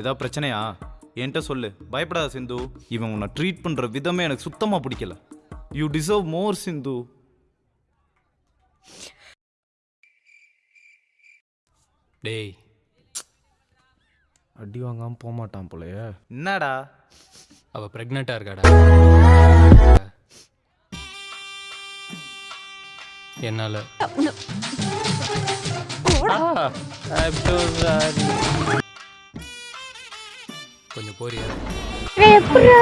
ஏதாவது பிரச்சனையா என்கிட்ட சொல்லு பயப்படாத சிந்து இவன் உன்னை ட்ரீட் பண்ணுற விதமே எனக்கு சுத்தமாக பிடிக்கல யூ டிசர்வ் மோர் சிந்து டேய் அடி வாங்காமல் போக மாட்டான் போலயே என்னடா அவ பிரெக்னெண்டா இருக்காடா என்னால கொஞ்சம் போறியா? எப்படா